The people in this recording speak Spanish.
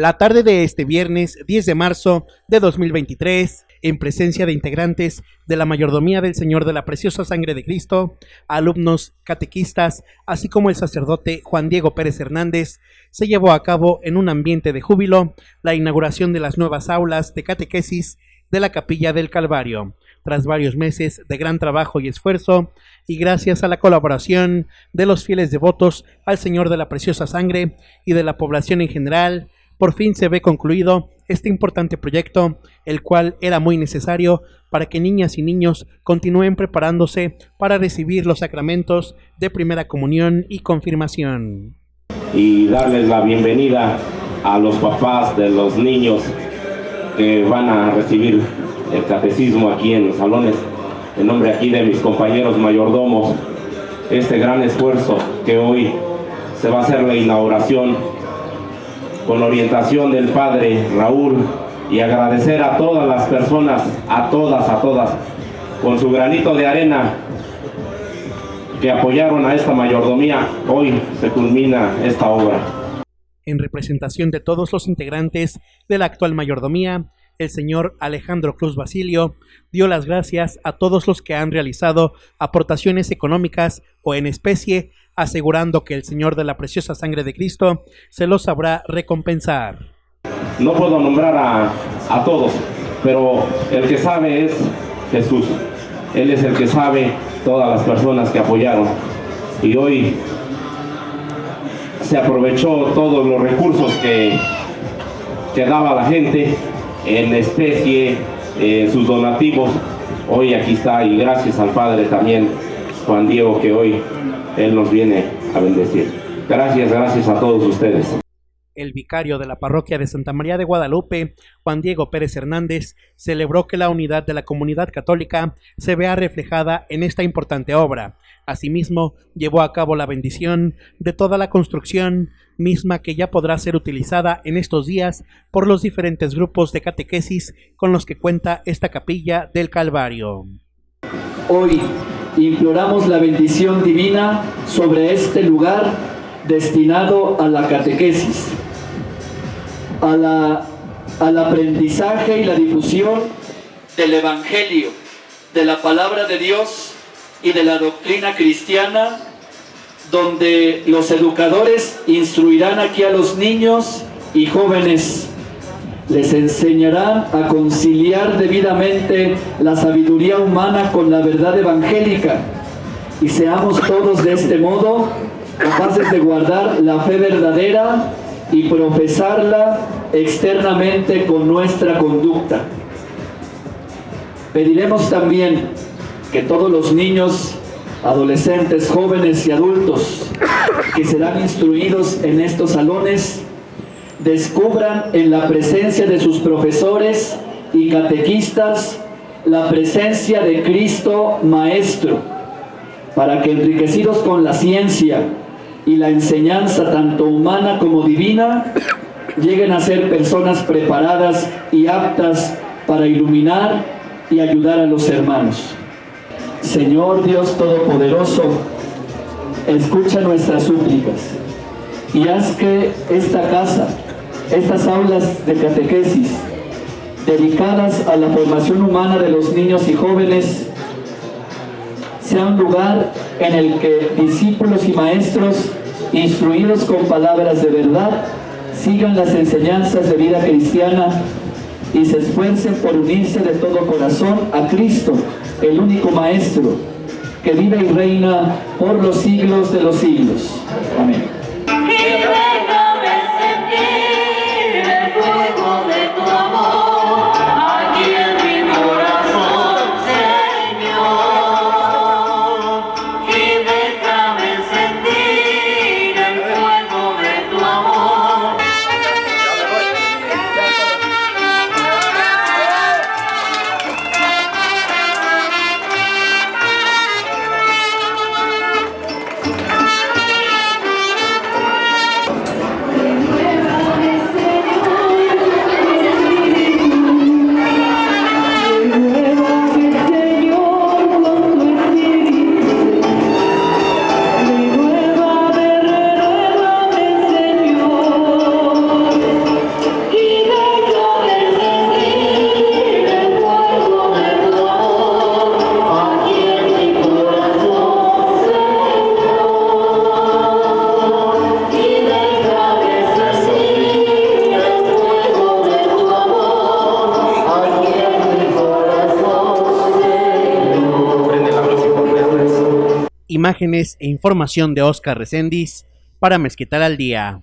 La tarde de este viernes 10 de marzo de 2023, en presencia de integrantes de la mayordomía del Señor de la Preciosa Sangre de Cristo, alumnos, catequistas, así como el sacerdote Juan Diego Pérez Hernández, se llevó a cabo en un ambiente de júbilo la inauguración de las nuevas aulas de catequesis de la Capilla del Calvario, tras varios meses de gran trabajo y esfuerzo, y gracias a la colaboración de los fieles devotos al Señor de la Preciosa Sangre y de la población en general, por fin se ve concluido este importante proyecto, el cual era muy necesario para que niñas y niños continúen preparándose para recibir los sacramentos de primera comunión y confirmación. Y darles la bienvenida a los papás de los niños que van a recibir el catecismo aquí en los salones, en nombre aquí de mis compañeros mayordomos, este gran esfuerzo que hoy se va a hacer la inauguración con orientación del Padre Raúl y agradecer a todas las personas, a todas, a todas, con su granito de arena que apoyaron a esta mayordomía, hoy se culmina esta obra. En representación de todos los integrantes de la actual mayordomía, el señor Alejandro Cruz Basilio dio las gracias a todos los que han realizado aportaciones económicas o en especie asegurando que el Señor de la preciosa sangre de Cristo se los sabrá recompensar. No puedo nombrar a, a todos, pero el que sabe es Jesús. Él es el que sabe todas las personas que apoyaron. Y hoy se aprovechó todos los recursos que, que daba la gente en especie, en sus donativos. Hoy aquí está y gracias al Padre también, Juan Diego, que hoy él nos viene a bendecir. Gracias, gracias a todos ustedes. El vicario de la parroquia de Santa María de Guadalupe, Juan Diego Pérez Hernández, celebró que la unidad de la comunidad católica se vea reflejada en esta importante obra. Asimismo, llevó a cabo la bendición de toda la construcción, misma que ya podrá ser utilizada en estos días por los diferentes grupos de catequesis con los que cuenta esta capilla del Calvario. Hoy imploramos la bendición divina sobre este lugar destinado a la catequesis, a la, al aprendizaje y la difusión del Evangelio, de la palabra de Dios y de la doctrina cristiana, donde los educadores instruirán aquí a los niños y jóvenes les enseñarán a conciliar debidamente la sabiduría humana con la verdad evangélica y seamos todos de este modo capaces de guardar la fe verdadera y profesarla externamente con nuestra conducta. Pediremos también que todos los niños, adolescentes, jóvenes y adultos que serán instruidos en estos salones descubran en la presencia de sus profesores y catequistas la presencia de Cristo Maestro, para que enriquecidos con la ciencia y la enseñanza tanto humana como divina, lleguen a ser personas preparadas y aptas para iluminar y ayudar a los hermanos. Señor Dios Todopoderoso, escucha nuestras súplicas y haz que esta casa estas aulas de catequesis dedicadas a la formación humana de los niños y jóvenes sea un lugar en el que discípulos y maestros instruidos con palabras de verdad sigan las enseñanzas de vida cristiana y se esfuercen por unirse de todo corazón a Cristo, el único Maestro, que vive y reina por los siglos de los siglos. Amén. Imágenes e información de Oscar Recendis para Mezquital al Día.